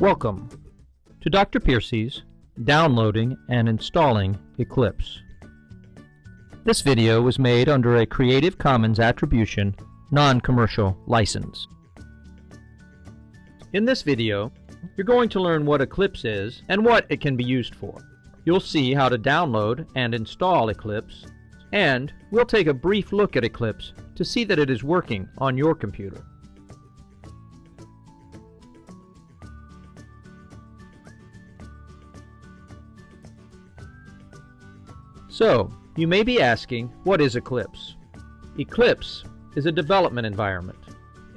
Welcome to Dr. Piercy's Downloading and Installing Eclipse. This video was made under a Creative Commons Attribution Non-Commercial License. In this video, you're going to learn what Eclipse is and what it can be used for. You'll see how to download and install Eclipse, and we'll take a brief look at Eclipse to see that it is working on your computer. So, you may be asking, what is Eclipse? Eclipse is a development environment,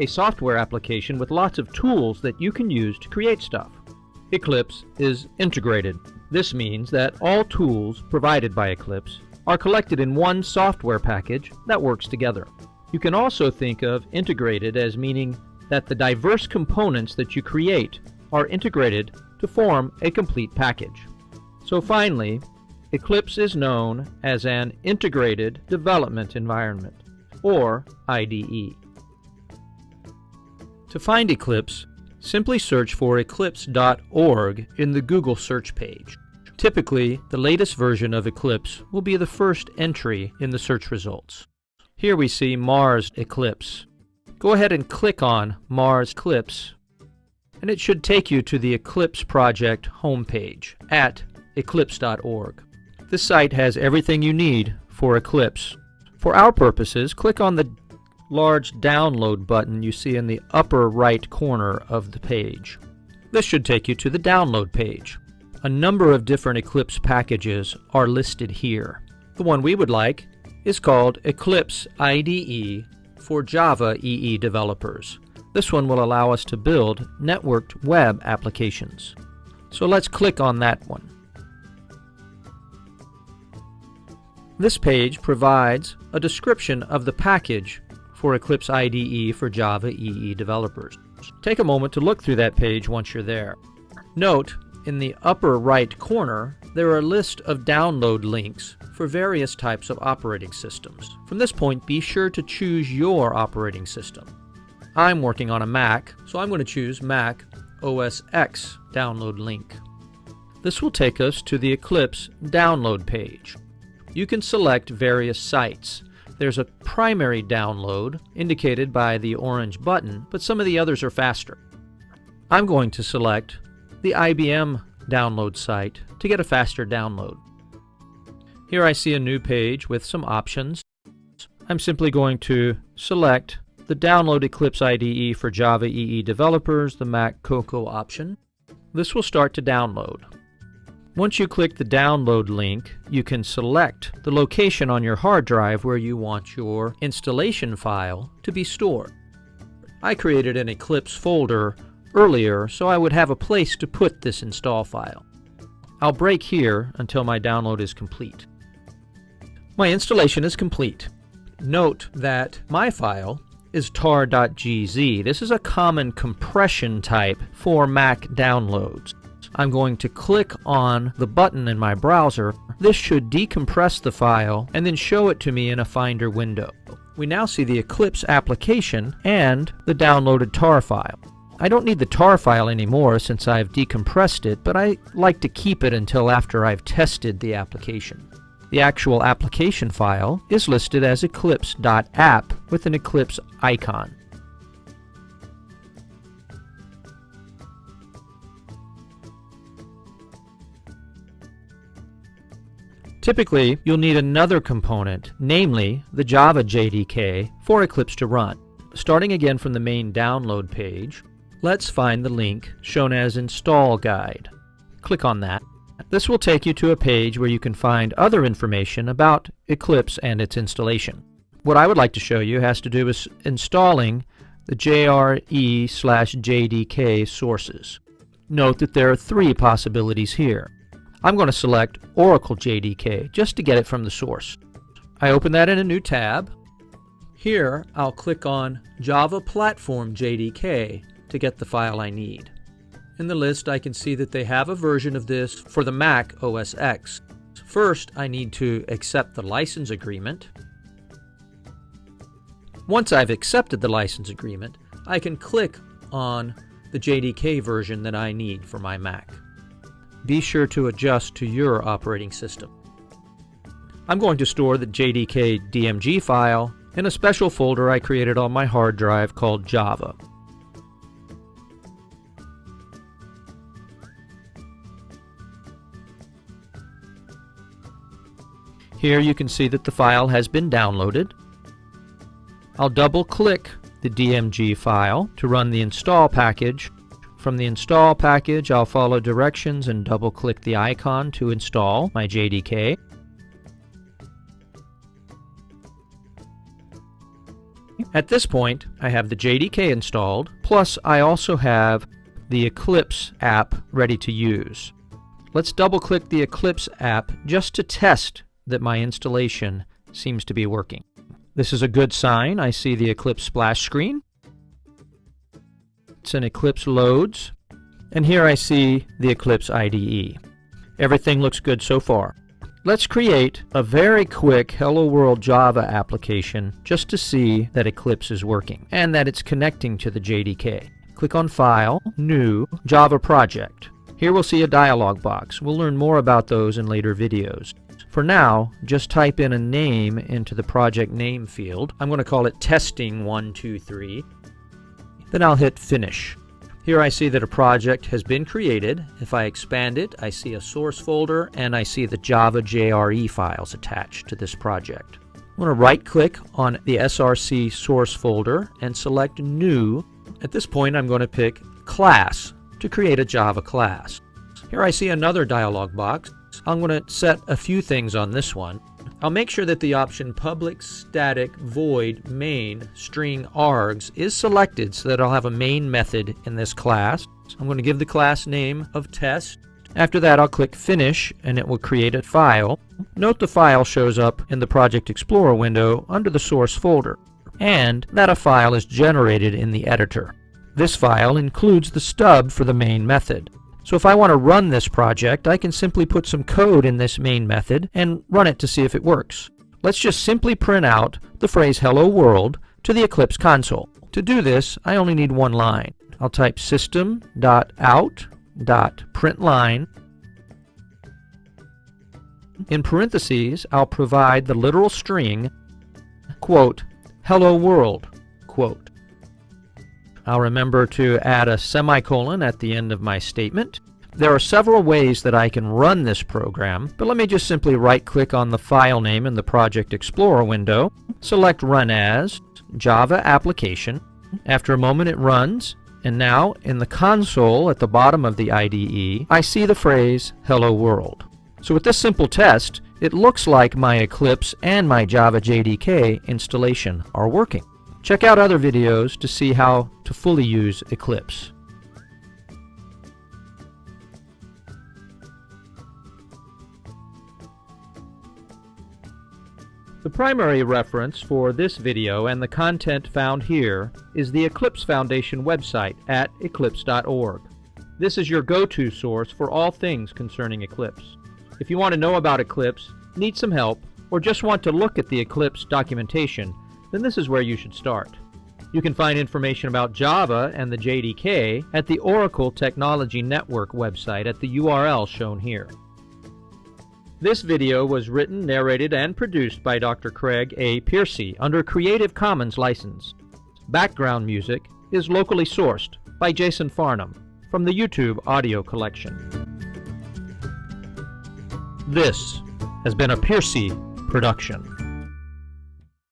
a software application with lots of tools that you can use to create stuff. Eclipse is integrated. This means that all tools provided by Eclipse are collected in one software package that works together. You can also think of integrated as meaning that the diverse components that you create are integrated to form a complete package. So finally, Eclipse is known as an Integrated Development Environment, or IDE. To find Eclipse, simply search for eclipse.org in the Google search page. Typically, the latest version of Eclipse will be the first entry in the search results. Here we see Mars Eclipse. Go ahead and click on Mars Eclipse, and it should take you to the Eclipse project homepage at eclipse.org. This site has everything you need for Eclipse. For our purposes, click on the large download button you see in the upper right corner of the page. This should take you to the download page. A number of different Eclipse packages are listed here. The one we would like is called Eclipse IDE for Java EE developers. This one will allow us to build networked web applications. So let's click on that one. This page provides a description of the package for Eclipse IDE for Java EE developers. Take a moment to look through that page once you're there. Note, in the upper right corner, there are a list of download links for various types of operating systems. From this point, be sure to choose your operating system. I'm working on a Mac, so I'm going to choose Mac OS X download link. This will take us to the Eclipse download page you can select various sites. There's a primary download, indicated by the orange button, but some of the others are faster. I'm going to select the IBM download site to get a faster download. Here I see a new page with some options. I'm simply going to select the Download Eclipse IDE for Java EE developers, the Mac Cocoa option. This will start to download. Once you click the download link, you can select the location on your hard drive where you want your installation file to be stored. I created an Eclipse folder earlier so I would have a place to put this install file. I'll break here until my download is complete. My installation is complete. Note that my file is tar.gz. This is a common compression type for Mac downloads. I'm going to click on the button in my browser. This should decompress the file and then show it to me in a Finder window. We now see the Eclipse application and the downloaded tar file. I don't need the tar file anymore since I've decompressed it, but I like to keep it until after I've tested the application. The actual application file is listed as eclipse.app with an Eclipse icon. Typically, you'll need another component, namely the Java JDK, for Eclipse to run. Starting again from the main download page, let's find the link shown as Install Guide. Click on that. This will take you to a page where you can find other information about Eclipse and its installation. What I would like to show you has to do with installing the JRE slash JDK sources. Note that there are three possibilities here. I'm going to select Oracle JDK just to get it from the source. I open that in a new tab. Here I'll click on Java Platform JDK to get the file I need. In the list I can see that they have a version of this for the Mac OS X. First I need to accept the license agreement. Once I've accepted the license agreement, I can click on the JDK version that I need for my Mac. Be sure to adjust to your operating system. I'm going to store the JDK DMG file in a special folder I created on my hard drive called Java. Here you can see that the file has been downloaded. I'll double click the DMG file to run the install package. From the install package I'll follow directions and double click the icon to install my JDK. At this point I have the JDK installed, plus I also have the Eclipse app ready to use. Let's double click the Eclipse app just to test that my installation seems to be working. This is a good sign. I see the Eclipse splash screen. It's an Eclipse loads. And here I see the Eclipse IDE. Everything looks good so far. Let's create a very quick Hello World Java application just to see that Eclipse is working and that it's connecting to the JDK. Click on File, New, Java Project. Here we'll see a dialog box. We'll learn more about those in later videos. For now, just type in a name into the project name field. I'm going to call it testing123. Then I'll hit finish. Here I see that a project has been created. If I expand it, I see a source folder and I see the Java JRE files attached to this project. I'm going to right click on the SRC source folder and select new. At this point I'm going to pick class to create a Java class. Here I see another dialog box I'm going to set a few things on this one. I'll make sure that the option public static void main string args is selected so that I'll have a main method in this class. I'm going to give the class name of test. After that I'll click finish and it will create a file. Note the file shows up in the Project Explorer window under the source folder and that a file is generated in the editor. This file includes the stub for the main method. So if I want to run this project, I can simply put some code in this main method and run it to see if it works. Let's just simply print out the phrase hello world to the Eclipse console. To do this, I only need one line. I'll type system.out.println. In parentheses, I'll provide the literal string, quote, hello world, quote. I'll remember to add a semicolon at the end of my statement. There are several ways that I can run this program, but let me just simply right-click on the file name in the Project Explorer window, select Run As, Java Application. After a moment it runs, and now in the console at the bottom of the IDE, I see the phrase Hello World. So with this simple test, it looks like my Eclipse and my Java JDK installation are working. Check out other videos to see how to fully use Eclipse. The primary reference for this video and the content found here is the Eclipse Foundation website at eclipse.org. This is your go-to source for all things concerning Eclipse. If you want to know about Eclipse, need some help, or just want to look at the Eclipse documentation, then this is where you should start. You can find information about Java and the JDK at the Oracle Technology Network website at the URL shown here. This video was written, narrated, and produced by Dr. Craig A. Piercy under Creative Commons license. Background music is locally sourced by Jason Farnham from the YouTube audio collection. This has been a Piercy production.